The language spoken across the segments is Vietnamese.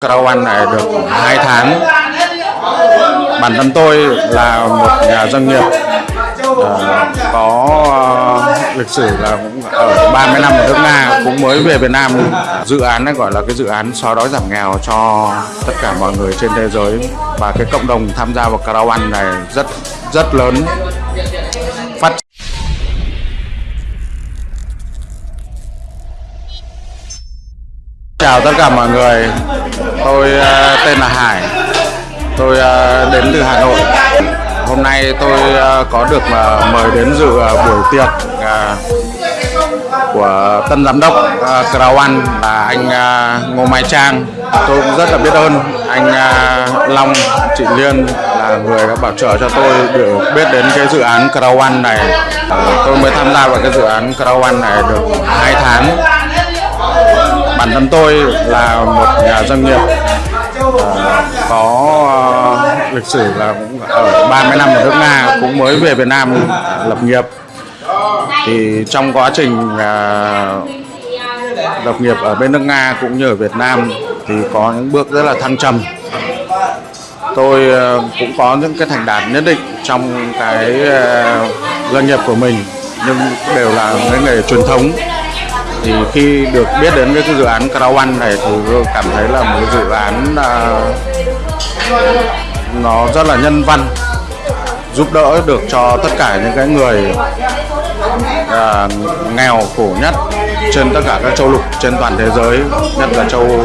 Caravan này được 2 tháng. Bản thân tôi là một nhà doanh nghiệp ờ, có uh, lịch sử là cũng ở 30 năm ở nước Nga cũng mới về Việt Nam. Dự án này gọi là cái dự án xóa đói giảm nghèo cho tất cả mọi người trên thế giới. Và cái cộng đồng tham gia vào Caravan này rất rất lớn. Chào tất cả mọi người, tôi uh, tên là Hải, tôi uh, đến từ Hà Nội. Hôm nay tôi uh, có được mời đến dự buổi tiệc của tân giám đốc uh, Crowan là anh Ngô Mai Trang. Tôi cũng rất là biết ơn anh Long, chị Liên là người đã bảo trợ cho tôi được biết đến cái dự án Crowan này. Tôi mới tham gia vào cái dự án Crowan này được 2 tháng bản thân tôi là một nhà doanh nghiệp ờ, có ờ, lịch sử là cũng ở 30 năm ở nước Nga cũng mới về Việt Nam lập nghiệp. Thì trong quá trình ờ, lập nghiệp ở bên nước Nga cũng như ở Việt Nam thì có những bước rất là thăng trầm. Tôi cũng có những cái thành đạt nhất định trong cái ờ, doanh nghiệp của mình nhưng đều là cái nghề truyền thống thì khi được biết đến cái dự án Caravan này thì tôi cảm thấy là một dự án uh, nó rất là nhân văn giúp đỡ được cho tất cả những cái người uh, nghèo khổ nhất trên tất cả các châu lục trên toàn thế giới nhất là châu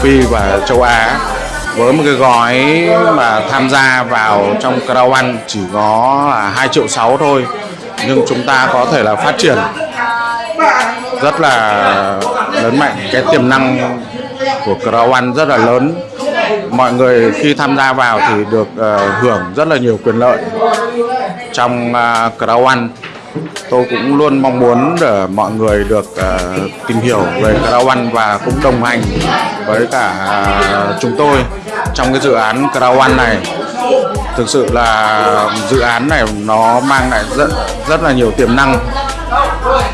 Phi và châu Á. Với một cái gói mà tham gia vào trong Caravan chỉ có là 2 triệu 6 thôi nhưng chúng ta có thể là phát triển rất là lớn mạnh cái tiềm năng của Crowan rất là lớn. Mọi người khi tham gia vào thì được uh, hưởng rất là nhiều quyền lợi trong ờ, uh, Crowan tôi cũng luôn mong muốn để mọi người được uh, tìm hiểu về Crowan và cũng đồng hành với cả uh, chúng tôi trong cái dự án Crowan này. Thực sự là dự án này nó mang lại rất rất là nhiều tiềm năng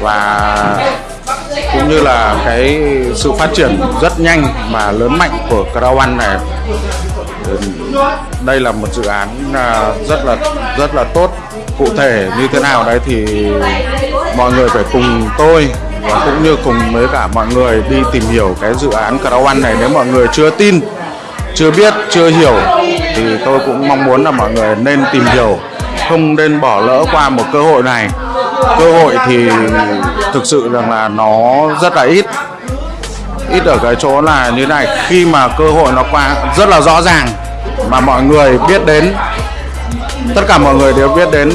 và cũng như là cái sự phát triển rất nhanh và lớn mạnh của Caravan này. Đây là một dự án à, rất là rất là tốt. Cụ thể như thế nào đấy thì mọi người phải cùng tôi và cũng như cùng với cả mọi người đi tìm hiểu cái dự án Caravan này. Nếu mọi người chưa tin, chưa biết, chưa hiểu thì tôi cũng mong muốn là mọi người nên tìm hiểu, không nên bỏ lỡ qua một cơ hội này cơ hội thì thực sự rằng là nó rất là ít. Ít ở cái chỗ là như này khi mà cơ hội nó qua rất là rõ ràng mà mọi người biết đến tất cả mọi người đều biết đến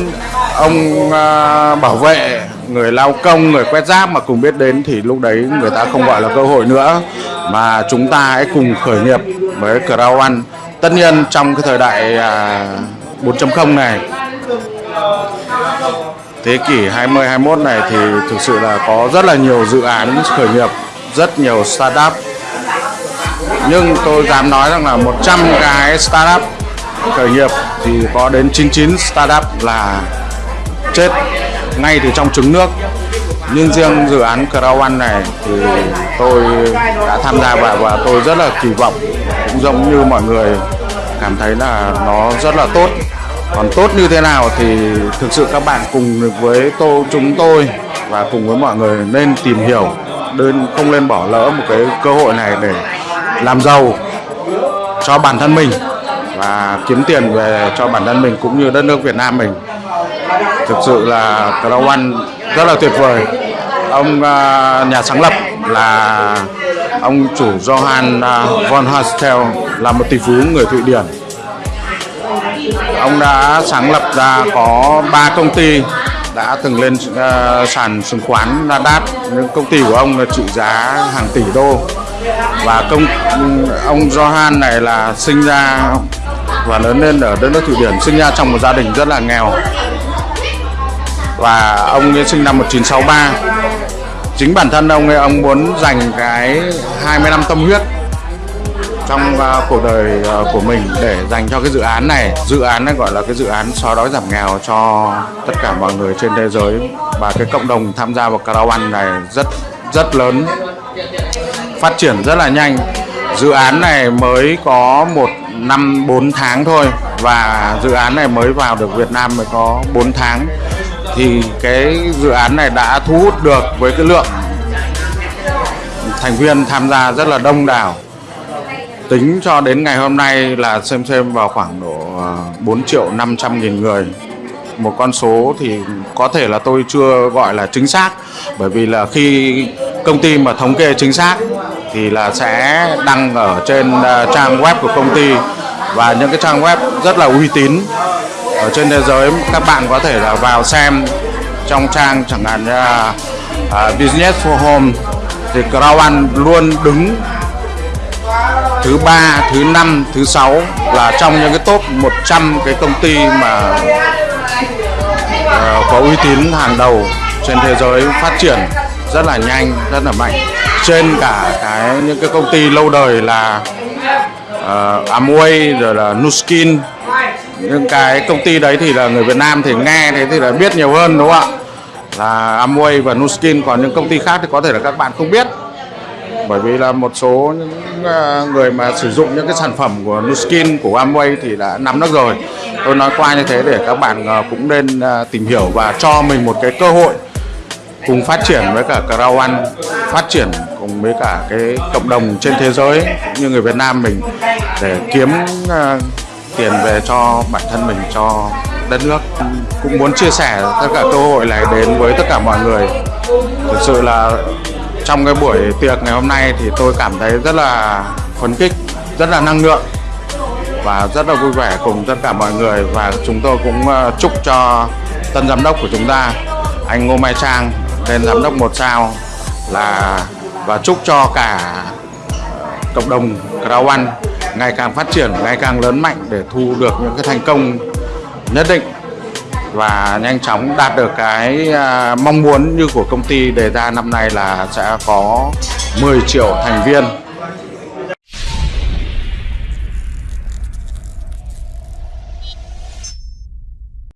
ông à, bảo vệ người lao công người quét rác mà cùng biết đến thì lúc đấy người ta không gọi là cơ hội nữa. Mà chúng ta hãy cùng khởi nghiệp với Crown tất nhiên trong cái thời đại à, 4.0 này thế kỷ 20 21 này thì thực sự là có rất là nhiều dự án khởi nghiệp, rất nhiều startup. Nhưng tôi dám nói rằng là 100 cái startup khởi nghiệp thì có đến 99 startup là chết ngay từ trong trứng nước. Nhưng riêng dự án Crown này thì tôi đã tham gia vào và tôi rất là kỳ vọng cũng giống như mọi người cảm thấy là nó rất là tốt còn tốt như thế nào thì thực sự các bạn cùng với tô, chúng tôi và cùng với mọi người nên tìm hiểu. Đơn không nên bỏ lỡ một cái cơ hội này để làm giàu cho bản thân mình và kiếm tiền về cho bản thân mình cũng như đất nước Việt Nam mình. Thực sự là Crowan rất là tuyệt vời. Ông à, nhà sáng lập là ông chủ Johann à, von Hastel là một tỷ phú người Thụy Điển ông đã sáng lập ra có 3 công ty đã từng lên uh, sàn chứng khoán Nasdaq. Những công ty của ông là trị giá hàng tỷ đô. Và công ông Johan này là sinh ra và lớn lên ở đất nước Thụy Điển sinh ra trong một gia đình rất là nghèo. Và ông ấy sinh năm 1963 chính bản thân ông ấy ông muốn dành cái 20 năm tâm huyết trong uh, cuộc đời uh, của mình để dành cho cái dự án này. Dự án này gọi là cái dự án xóa đói giảm nghèo cho tất cả mọi người trên thế giới. Và cái cộng đồng tham gia vào Caravan này rất rất lớn phát triển rất là nhanh. Dự án này mới có một năm 4 tháng thôi. Và dự án này mới vào được Việt Nam mới có 4 tháng. Thì cái dự án này đã thu hút được với cái lượng thành viên tham gia rất là đông đảo tính cho đến ngày hôm nay là xem xem vào khoảng độ à, 4 triệu 500 nghìn người. Một con số thì có thể là tôi chưa gọi là chính xác bởi vì là khi công ty mà thống kê chính xác thì là sẽ đăng ở trên à, trang web của công ty. Và những cái trang web rất là uy tín ở trên thế giới các bạn có thể là vào xem trong trang chẳng hạn như là uh, Business for Home. Thì Crown luôn đứng thứ ba, thứ năm, thứ sáu là trong những cái top 100 cái công ty mà uh, có uy tín hàng đầu trên thế giới phát triển rất là nhanh, rất là mạnh. Trên cả cái những cái công ty lâu đời là uh, Amway rồi là Nuskin. Những cái công ty đấy thì là người Việt Nam thì nghe thế thì là biết nhiều hơn đúng không ạ? Là Amway và Nuskin còn những công ty khác thì có thể là các bạn không biết bởi vì là một số những à, người mà sử dụng những cái sản phẩm của Nuskin, của Amway thì đã nắm được rồi. Tôi nói qua như thế để các bạn à, cũng nên à, tìm hiểu và cho mình một cái cơ hội cùng phát triển với cả Crown phát triển cùng với cả cái cộng đồng trên thế giới cũng như người Việt Nam mình để kiếm tiền về cho bản thân mình, cho đất nước. Cũng muốn chia sẻ tất cả cơ hội này đến với tất cả mọi người. Thực sự là trong cái buổi tiệc ngày hôm nay thì tôi cảm thấy rất là phấn khích rất là năng lượng và rất là vui vẻ cùng tất cả mọi người. Và chúng tôi cũng ờ, chúc cho tân giám đốc của chúng ta anh Ngô Mai Trang lên giám đốc một sao là và chúc cho cả cộng đồng Crown ngày càng phát triển, ngày càng lớn mạnh để thu được những cái thành công nhất định và nhanh chóng đạt được cái à, mong muốn như của công ty đề ra năm nay là sẽ có 10 triệu thành viên.